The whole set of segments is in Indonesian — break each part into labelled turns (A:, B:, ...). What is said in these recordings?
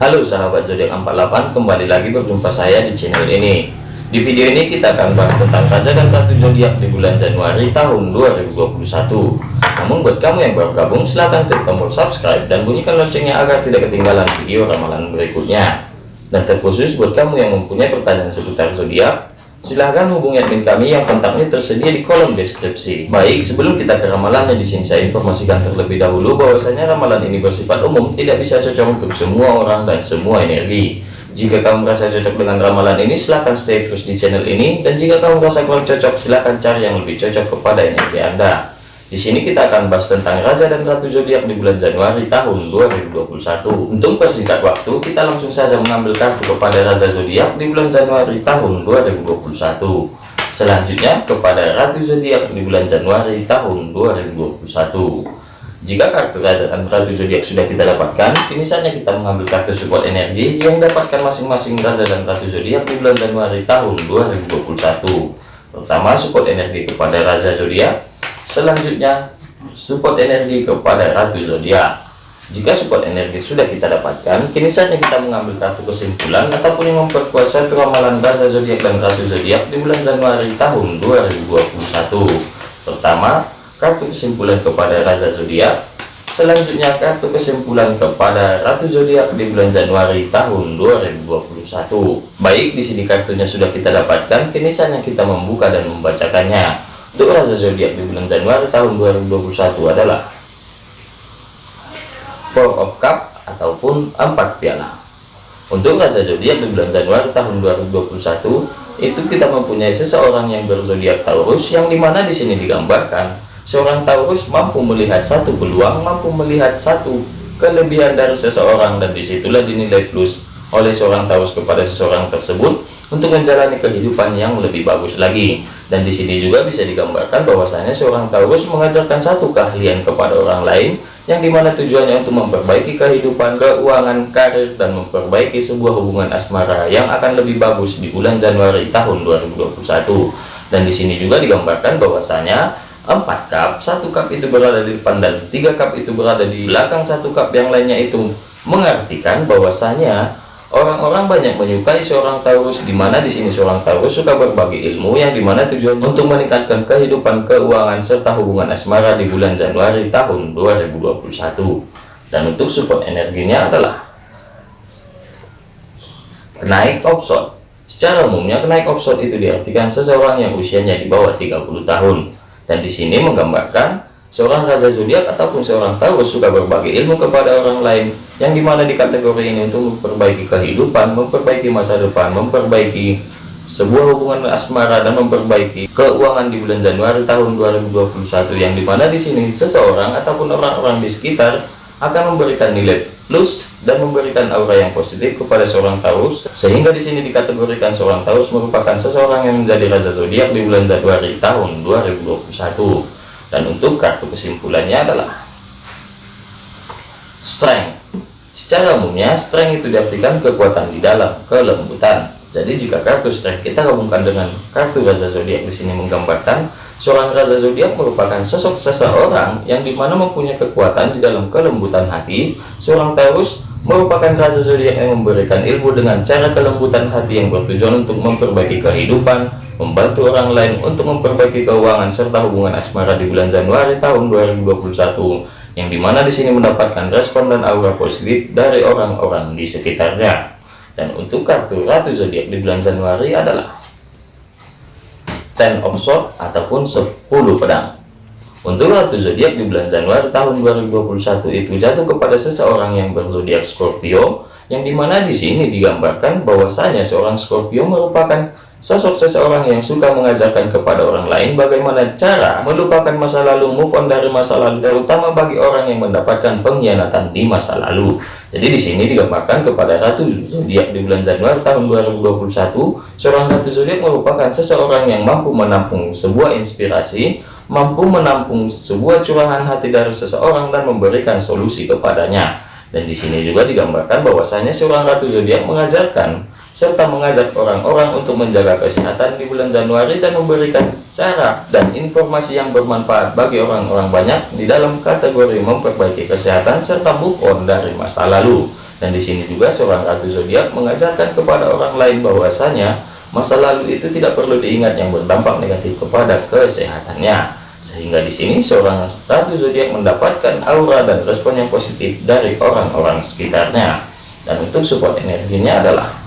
A: Halo sahabat zodiak 48 kembali lagi berjumpa saya di channel ini. Di video ini kita akan bahas tentang raja dan ratu zodiak di bulan Januari tahun 2021 namun buat kamu yang baru gabung silahkan klik tombol subscribe dan bunyikan loncengnya agar tidak ketinggalan video ramalan berikutnya. Dan terkhusus buat kamu yang mempunyai pertanyaan seputar zodiak silahkan hubungi admin kami yang kontaknya tersedia di kolom deskripsi. Baik, sebelum kita ke ramalannya di sini saya informasikan terlebih dahulu bahwasanya ramalan ini bersifat umum, tidak bisa cocok untuk semua orang dan semua energi. Jika kamu merasa cocok dengan ramalan ini, silahkan stay terus di channel ini. Dan jika kamu merasa kurang cocok, silahkan cari yang lebih cocok kepada energi Anda. Di sini kita akan bahas tentang Raja dan Ratu Zodiak di bulan Januari tahun 2021. Untuk persingkat waktu, kita langsung saja mengambil kartu kepada Raja Zodiak di bulan Januari tahun 2021. Selanjutnya kepada Ratu Zodiak di bulan Januari tahun 2021. Jika kartu Raja dan Ratu Zodiak sudah kita dapatkan, kini saatnya kita mengambil kartu support energi yang dapatkan masing-masing Raja dan Ratu Zodiak di bulan Januari tahun 2021. Pertama, support energi kepada Raja Zodiak Selanjutnya, support energi kepada Ratu Zodiak. Jika support energi sudah kita dapatkan, kini saatnya kita mengambil kartu kesimpulan ataupun yang memperkuat satu ramalan Raja Zodiak dan Ratu Zodiak di bulan Januari tahun 2021. Pertama, kartu kesimpulan kepada Raja Zodiak. Selanjutnya, kartu kesimpulan kepada Ratu Zodiak di bulan Januari tahun 2021. Baik, di sini kartunya sudah kita dapatkan, kini saatnya kita membuka dan membacakannya. Untuk raja zodiak di bulan Januari tahun 2021 adalah Four of Cup ataupun empat piala. Untuk raja zodiak di bulan Januari tahun 2021 itu kita mempunyai seseorang yang berzodiak Taurus yang di mana di sini digambarkan seorang Taurus mampu melihat satu peluang, mampu melihat satu kelebihan dari seseorang dan di situlah dinilai plus oleh seorang Taurus kepada seseorang tersebut untuk menjalani kehidupan yang lebih bagus lagi. Dan di sini juga bisa digambarkan bahwasanya seorang Taurus mengajarkan satu keahlian kepada orang lain yang di mana tujuannya untuk memperbaiki kehidupan, keuangan, karir, dan memperbaiki sebuah hubungan asmara yang akan lebih bagus di bulan Januari tahun 2021. Dan di sini juga digambarkan bahwasanya empat cup, satu cup itu berada di depan dan tiga cup itu berada di belakang satu cup yang lainnya itu mengartikan bahwasanya Orang-orang banyak menyukai seorang Taurus, di mana di sini seorang Taurus suka berbagi ilmu yang di mana tujuannya untuk meningkatkan kehidupan keuangan serta hubungan asmara di bulan Januari tahun 2021. Dan untuk support energinya adalah kenaik opson. Secara umumnya kenaik opson itu diartikan seseorang yang usianya di bawah 30 tahun. Dan di sini menggambarkan Seorang raja zodiak ataupun seorang Taurus suka berbagi ilmu kepada orang lain yang di mana di kategori ini untuk memperbaiki kehidupan, memperbaiki masa depan, memperbaiki sebuah hubungan asmara dan memperbaiki keuangan di bulan Januari tahun 2021 yang di mana di sini seseorang ataupun orang-orang di sekitar akan memberikan nilai plus dan memberikan aura yang positif kepada seorang Taurus sehingga di sini dikategorikan seorang Taurus merupakan seseorang yang menjadi raja zodiak di bulan Januari tahun 2021 dan untuk kartu kesimpulannya adalah strength. Secara umumnya strength itu diartikan kekuatan di dalam kelembutan. Jadi jika kartu strength kita gabungkan dengan kartu raja zodiak di sini menggambarkan seorang raja zodiak merupakan sosok seseorang yang di mana mempunyai kekuatan di dalam kelembutan hati seorang Taurus merupakan raja zodiak yang memberikan ilmu dengan cara kelembutan hati yang bertujuan untuk memperbaiki kehidupan membantu orang lain untuk memperbaiki keuangan serta hubungan asmara di bulan Januari tahun 2021 yang di mana di sini mendapatkan respon dan aura positif dari orang-orang di sekitarnya. Dan untuk kartu Ratu Zodiak di bulan Januari adalah Ten of Swords ataupun 10 pedang untuk Ratu Zodiak di bulan Januari tahun 2021 itu jatuh kepada seseorang yang berzodiak Scorpio yang di mana di sini digambarkan bahwasanya seorang Scorpio merupakan Sosok seseorang yang suka mengajarkan kepada orang lain bagaimana cara melupakan masa lalu, move on dari masa lalu, terutama bagi orang yang mendapatkan pengkhianatan di masa lalu. Jadi di sini digambarkan kepada Ratu Zodiak di bulan Januari tahun 2021, seorang Ratu Zodiak merupakan seseorang yang mampu menampung sebuah inspirasi, mampu menampung sebuah curahan hati dari seseorang dan memberikan solusi kepadanya. Dan di sini juga digambarkan bahwasanya seorang Ratu Zodiak mengajarkan serta mengajak orang-orang untuk menjaga kesehatan di bulan Januari dan memberikan cara dan informasi yang bermanfaat bagi orang-orang banyak di dalam kategori memperbaiki kesehatan serta move on dari masa lalu Dan di sini juga seorang ratu zodiak mengajarkan kepada orang lain bahwasanya masa lalu itu tidak perlu diingat yang berdampak negatif kepada kesehatannya. Sehingga di sini seorang ratu zodiak mendapatkan aura dan respon yang positif dari orang-orang sekitarnya. Dan untuk support energinya adalah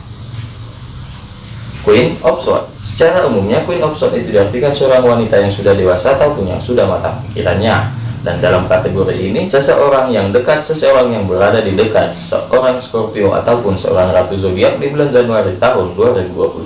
A: Queen of Swords. Secara umumnya Queen of Swords itu diartikan seorang wanita yang sudah dewasa ataupun yang sudah matang pikirannya dan dalam kategori ini seseorang yang dekat seseorang yang berada di dekat seorang Scorpio ataupun seorang ratu zodiak di bulan Januari tahun 2021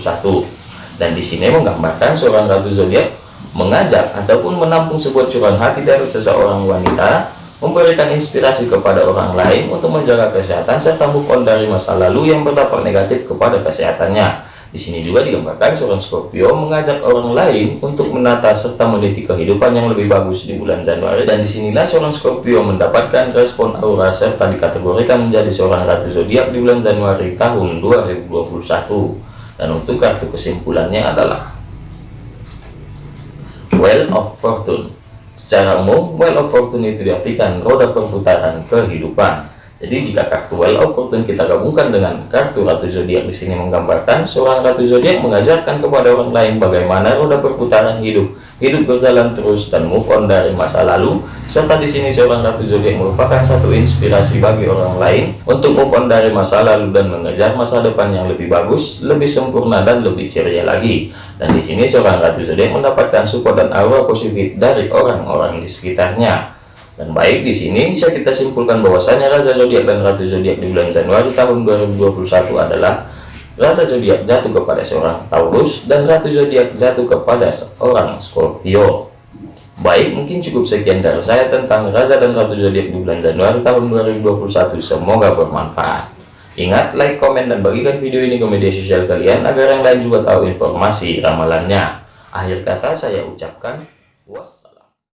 A: dan di sini menggambarkan seorang ratu zodiak mengajak ataupun menampung sebuah curahan hati dari seseorang wanita memberikan inspirasi kepada orang lain untuk menjaga kesehatan serta move on dari masa lalu yang berdampak negatif kepada kesehatannya. Di sini juga digambarkan seorang Scorpio mengajak orang lain untuk menata serta meneliti kehidupan yang lebih bagus di bulan Januari. Dan di sinilah seorang Scorpio mendapatkan respon aura serta dikategorikan menjadi seorang ratu zodiak di bulan Januari tahun 2021 dan untuk kartu kesimpulannya adalah Well of Fortune. Secara umum Well of Fortune itu diartikan roda perputaran kehidupan jadi jika kartu Well Fortune kita gabungkan dengan kartu Ratu Zodiak di sini menggambarkan seorang Ratu Zodiak mengajarkan kepada orang lain bagaimana roda perputaran hidup, hidup berjalan terus dan move on dari masa lalu. Serta di sini seorang Ratu Zodiak merupakan satu inspirasi bagi orang lain untuk move on dari masa lalu dan mengejar masa depan yang lebih bagus, lebih sempurna dan lebih ceria lagi. Dan di sini seorang Ratu Zodiak mendapatkan support dan aura positif dari orang-orang di sekitarnya. Dan baik di sini bisa kita simpulkan bahwasanya Raja Zodiak dan Ratu Zodiak di bulan Januari tahun 2021 adalah Raja Zodiak jatuh kepada seorang Taurus dan Ratu Zodiak jatuh kepada seorang Scorpio. Baik, mungkin cukup sekian dari saya tentang Raja dan Ratu Zodiak di bulan Januari tahun 2021. Semoga bermanfaat. Ingat, like, komen, dan bagikan video ini ke media sosial kalian agar yang lain juga tahu informasi ramalannya. Akhir kata saya ucapkan wassalam.